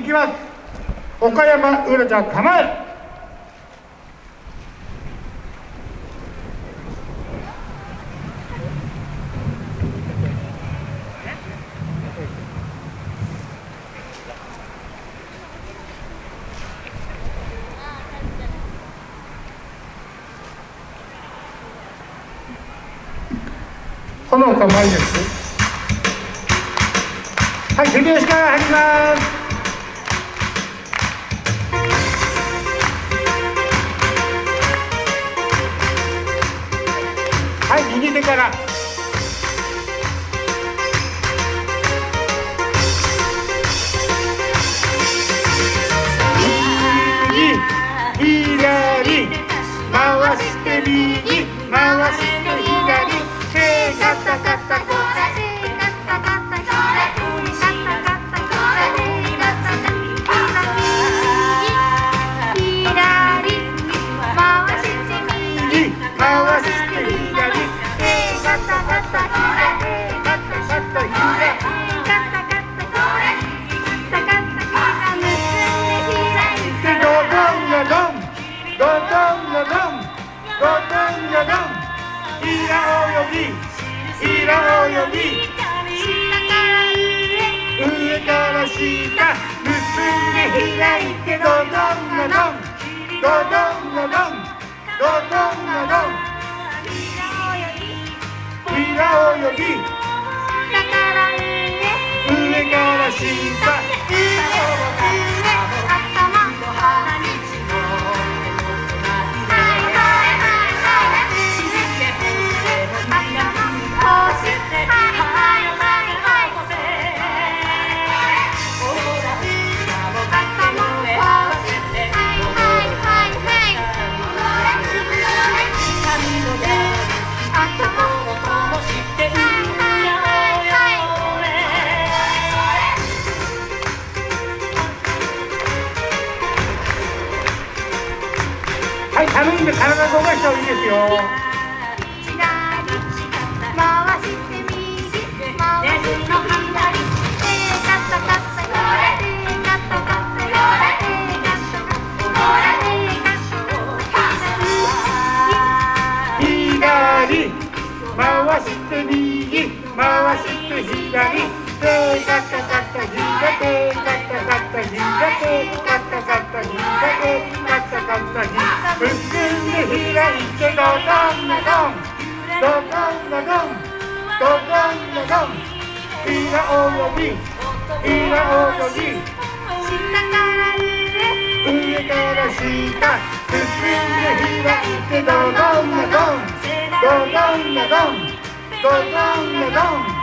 いきます。岡山うらちゃん構えこの構えです。はい手拍子から入ります。はいラ泳ぎイラ泳ぎ上から下結んで開いてドドンがドンドドンがドンドドンがドンイラ泳ぎ上から下はいんで体動かした方がいいですよ。左回して右回して左。手ガタガタ左手ガタガタ左。手ガタガタガタガタ左結んで開いてドドンがドンドドンがドンドドンがドンイラ泳ぎイラ泳ぎ上から下結んで開いてドドンがドンドドンがドンドドンがドン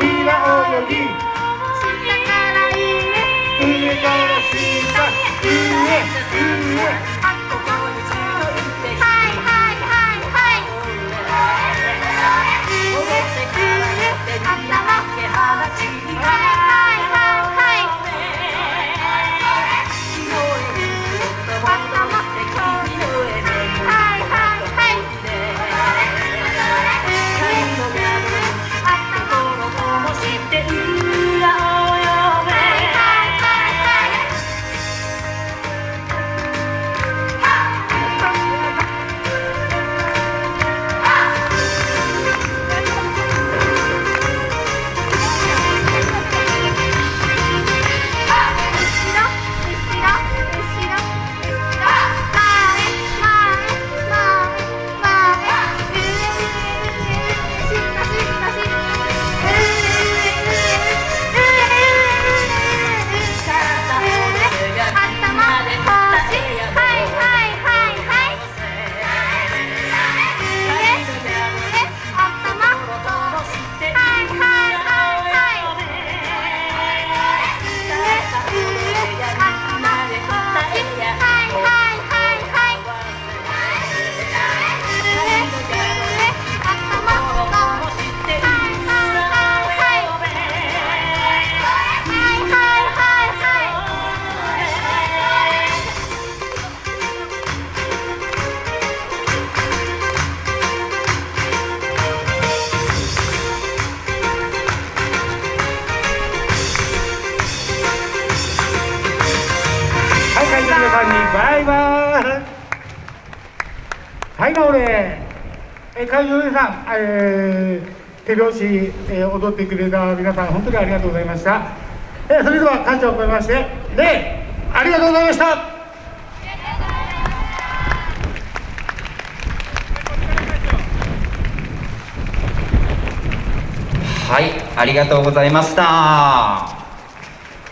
イラ泳ぎ上から下上さんにバイバイ。はい直れえ会場の皆さん、えー、手拍子、えー、踊ってくれた皆さん本当にありがとうございました、えー、それでは感謝を込めまして礼ありがとうございましたはい、ありがとうございました。